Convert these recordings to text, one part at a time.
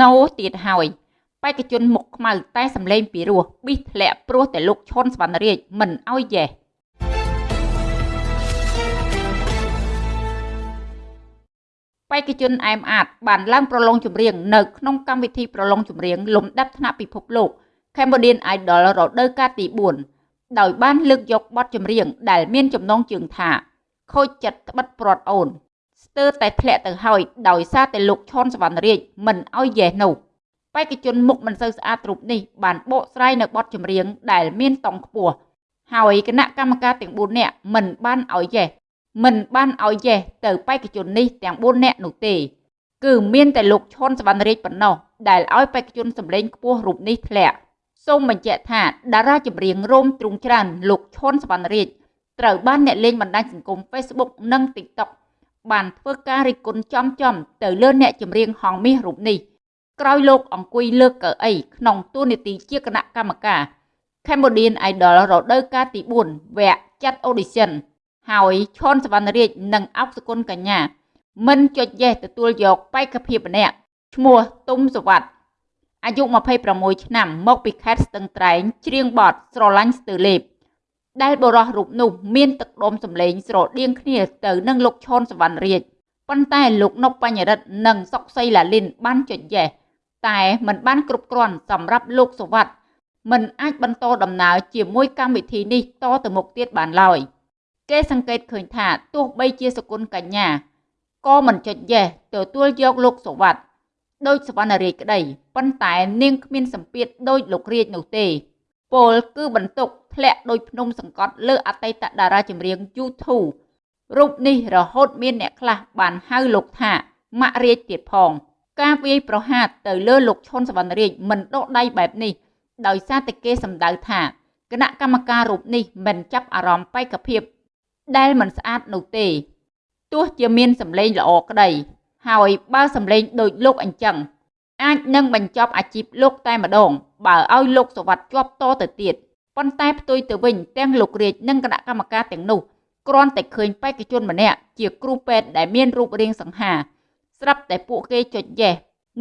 ណូទៀតហើយបេក្ខជនមុខខ្មៅតែសម្លេងពីរោះប៊ីសធ្លាក់ព្រោះតែលោកឈុនសវណ្ណរាជមិនអោយយេបេក្ខជនអែមអាតបានឡើងប្រឡងចម្រៀងនៅក្នុងកម្មវិធីប្រឡងចម្រៀងលំដាប់ថ្នាក់ពិភពលោក Cambodian Idol រដូវកាលទី4ដោយបានលើកយកបទចម្រៀងដែលមានចំណងជើងថាខូចចិត្តត្បិតព្រាត់អូន ស្ទើរតែធ្លាក់ទៅហើយដោយសារតែលោកឈុនសវណ្ណរាជមិនអោយយេនោះបេក្ខជនមុខមិនសូវស្អាតរូបនេះបានបកស្រាយនៅបទចម្រៀងដែលមានតង់ខ្ពស់ហើយគណៈកម្មការទាំង4នាក់មិនបានអោយយេមិនបានអោយយេទៅបេក្ខជននេះទាំង4នាក់នោះទេ គឺមានតែលោកឈុនសវណ្ណរាជប៉ុណ្ណោះដែលឲ្យបេក្ខជនសម្លេងខ្ពស់រូបនេះធ្លាក់សូមបញ្ជាក់ថាតារាចម្រៀងរោមទ្រុងច្រើនលោកឈុនសវណ្ណរាជត្រូវបានអ្នកលេងបណ្ដាញសង្គម Facebook និង TikTok បានធ្វើការរិះគន់ចំចំទៅលើអ្នកចម្រៀងហងមាសរូបនេះក្រោយលោកអង្គុយលើកកៅអីក្នុងទូនីតិជាគណៈកម្មការ Cambodian Idol រដូវកាលទី4វគ្គចាត់ audition ហើយឈុនសវណ្ណរាជនិងអុកសគុណកញ្ញា មិនចុចយេសទទួលយកបេក្ខភាពម្នាក់ឈ្មោះទុំសវັດអាយុ26ឆ្នាំមកពីខេត្តស្ទឹងត្រែងច្រៀងបទស្រឡាញ់ស្ទើលេប ដែលបរោះរូបនោះមានទឹកដុំសម្លេងស្រដៀងគ្នាទៅនឹងលោកឈុនសវណ្ណរាជប៉ុន្តែលោកនុកបញ្ញរិទ្ធនិងសុកសីឡាលីនបានចុចយេសតែមិនបានគ្រប់គ្រាន់សម្រាប់លោកសវັດមិនអាចបន្តដំណើរជាមួយកម្មវិធីនេះតទៅមុខទៀតបានឡើយគេសង្កេតឃើញថាទោះបីជាសគុណកញ្ញាក៏មិនចុចយេសទទួលយកលោកសវັດដោយសវណ្ណរាជក្តីប៉ុន្តែនាងគ្មានសម្ពាធដោយលោករាជនោះទេ ពលគឺបន្ទុកធ្លាក់ដោយភ្នំសង្កត់លើអតីតតារាចម្រៀង YouTube រូបនេះរហូតមានអ្នកខ្លះបានហៅលោកថាម៉ាក់រាជទៀតផង ការវាយប្រហារទៅលើលោកឈុនសវណ្ណរាជមិនដកដៃបែបនេះ ដោយសារតែគេសម្ដៅថាគណៈកម្មការរូបនេះមិនចាប់អារម្មណ៍បេក្ខភាពដែលមិនស្អាតនោះទេទោះជាមានសម្លេងល្អក្តី ហើយបើសម្លេងដូចលោកអញ្ចឹង អាចនឹងបញ្ចប់អាជីពលោកតែម្ដង បើឲ្យលោកសវັດជាប់តទៅទៀតប៉ុន្តែផ្ទុយទៅវិញទាំងលោករាជនិងគណៈកម្មការទាំងនោះគ្រាន់តែឃើញបេក្ខជនម្នាក់ជាគ្រូពេទ្យដែលមានរូបរាងសង្ហា ស្រាប់តែពួកគេចុចយេស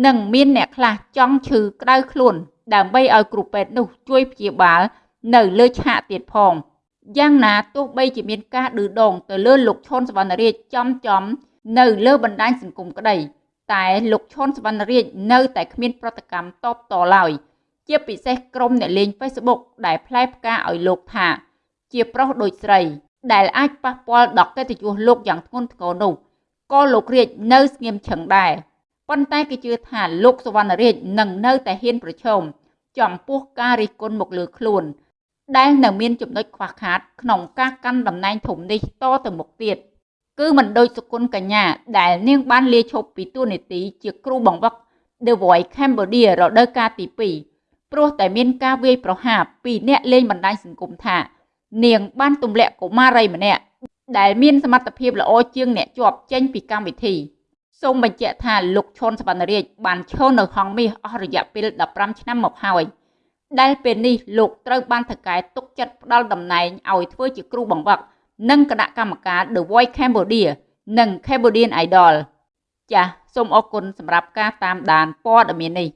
និងមានអ្នកខ្លះចង់ឈឺក្តៅខ្លួន ដើម្បីឲ្យគ្រូពេទ្យនោះជួយព្យាបាល នៅលើឆាកទៀតផងយ៉ាងណាទោះបីជាមានការឌឺដងទៅលើលោកឈុនសវណ្ណរាជចំចំ នៅលើបណ្ដាញសង្គមក្តី តែលោកឈុនសវណ្ណរាជនៅតែគ្មានប្រតិកម្មតបតឡើយជាពិសេសក្រុមអ្នកលេង Facebook ដែលផ្លែផ្កាឲ្យលោកថា ជាប្រុសដូចស្រី ដែលអាចប៉ះពាល់ដល់កិត្តិយសលោកយ៉ាងធ្ងន់ធ្ងរនោះក៏លោករាជនៅស្ងៀមឈឹងដែរប៉ុន្តែគេជឿថាលោកសវណ្ណរាជនឹងនៅតែហ៊ានប្រឈមចំពោះការរិះគន់មកលើខ្លួន ដែលនៅមានចំណុចខ្វះខាតក្នុងការកាន់តំណែងធំនេះតទៅមុខទៀត គឺមិនដូចសុគន្ធកញ្ញាដែលនាងបានលាឈប់ពីតួនាទីជាគ្រូបង្វឹក The Voice Cambodia រដូវកាលទី2ព្រោះតែមានការវាយប្រហារពីអ្នកលេងបណ្ដាញសង្គមថា នាងបានទម្លាក់កុមារីម្នាក់ដែលមានសមត្ថភាពល្អជាងអ្នកជាប់ចេញពីកម្មវិធីសូមបញ្ជាក់ថាលោកឈុនសវណ្ណរាជបានឈរនៅហងមាសអស់រយៈពេល15ឆ្នាំមកហើយដែលពេលនេះលោកត្រូវបានថកែទុកចិត្តផ្ដាល់តំណែងឲ្យធ្វើជាគ្រូបង្វឹក និងគណៈកម្មការ The Voice Cambodia និង Cambodian Idol ចាសសូមអរគុណសម្រាប់ការតាមដានព័ត៌មាននេះ